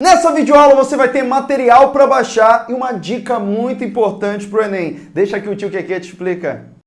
Nessa videoaula você vai ter material para baixar e uma dica muito importante para o Enem. Deixa que o tio Keke te explica.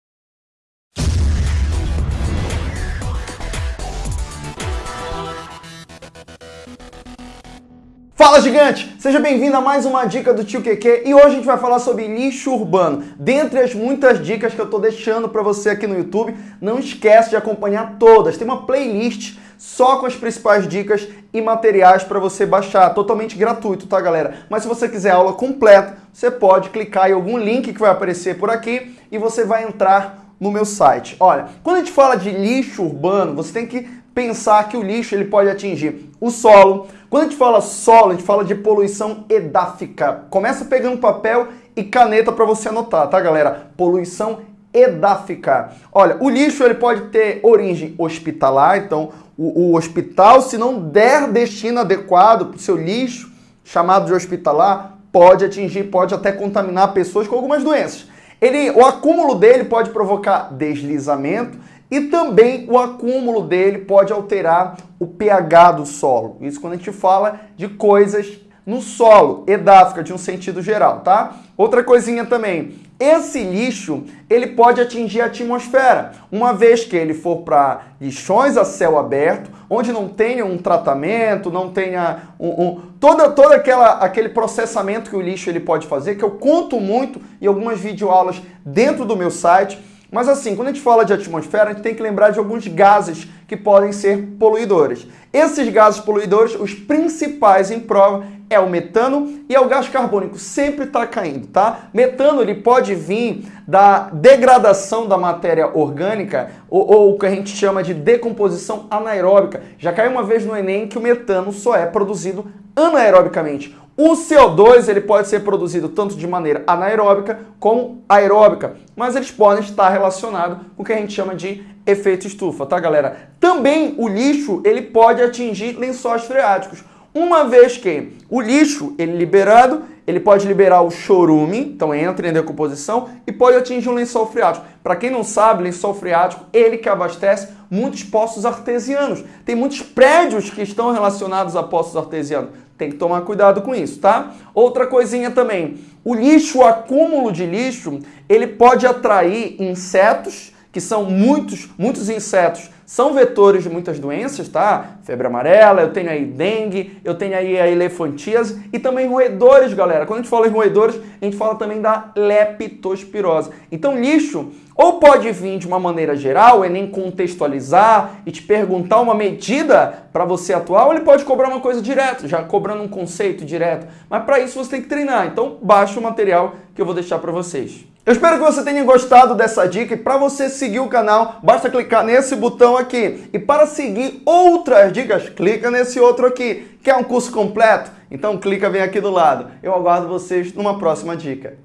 Fala gigante! Seja bem-vindo a mais uma dica do Tio Keke e hoje a gente vai falar sobre lixo urbano. Dentre as muitas dicas que eu estou deixando para você aqui no YouTube, não esquece de acompanhar todas. Tem uma playlist só com as principais dicas e materiais para você baixar, totalmente gratuito, tá galera? Mas se você quiser aula completa, você pode clicar em algum link que vai aparecer por aqui e você vai entrar no meu site. Olha, quando a gente fala de lixo urbano, você tem que pensar que o lixo ele pode atingir o solo. Quando a gente fala solo, a gente fala de poluição edáfica. Começa pegando papel e caneta para você anotar, tá, galera? Poluição edáfica. Olha, o lixo ele pode ter origem hospitalar, então o, o hospital, se não der destino adequado para o seu lixo, chamado de hospitalar, pode atingir, pode até contaminar pessoas com algumas doenças. Ele, o acúmulo dele pode provocar deslizamento e também o acúmulo dele pode alterar o pH do solo. Isso quando a gente fala de coisas no solo, edáfica, de um sentido geral, tá? Outra coisinha também, esse lixo, ele pode atingir a atmosfera, uma vez que ele for para lixões a céu aberto, onde não tenha um tratamento, não tenha um, um, todo, todo aquela, aquele processamento que o lixo ele pode fazer, que eu conto muito em algumas videoaulas dentro do meu site, mas assim, quando a gente fala de atmosfera, a gente tem que lembrar de alguns gases que podem ser poluidores. Esses gases poluidores, os principais em prova, é o metano e é o gás carbônico. Sempre está caindo, tá? Metano ele pode vir da degradação da matéria orgânica ou, ou o que a gente chama de decomposição anaeróbica. Já caiu uma vez no Enem que o metano só é produzido anaerobicamente. O CO2 ele pode ser produzido tanto de maneira anaeróbica como aeróbica, mas eles podem estar relacionados com o que a gente chama de efeito estufa, tá galera? Também o lixo ele pode atingir lençóis freáticos, uma vez que o lixo ele liberado, ele pode liberar o chorume, então entra em decomposição, e pode atingir um lençol freático. Para quem não sabe, lençol freático, ele que abastece muitos poços artesianos. Tem muitos prédios que estão relacionados a poços artesianos. Tem que tomar cuidado com isso, tá? Outra coisinha também, o lixo, o acúmulo de lixo, ele pode atrair insetos, que são muitos, muitos insetos são vetores de muitas doenças, tá? Febre amarela, eu tenho aí dengue, eu tenho aí a elefantíase e também roedores, galera. Quando a gente fala em roedores, a gente fala também da leptospirose. Então, lixo ou pode vir de uma maneira geral, é nem contextualizar e te perguntar uma medida para você atuar, ou ele pode cobrar uma coisa direto, já cobrando um conceito direto. Mas para isso você tem que treinar. Então, baixa o material que eu vou deixar para vocês. Eu espero que você tenha gostado dessa dica e para você seguir o canal, basta clicar nesse botão aqui. E para seguir outras dicas, clica nesse outro aqui. Quer um curso completo? Então clica bem aqui do lado. Eu aguardo vocês numa próxima dica.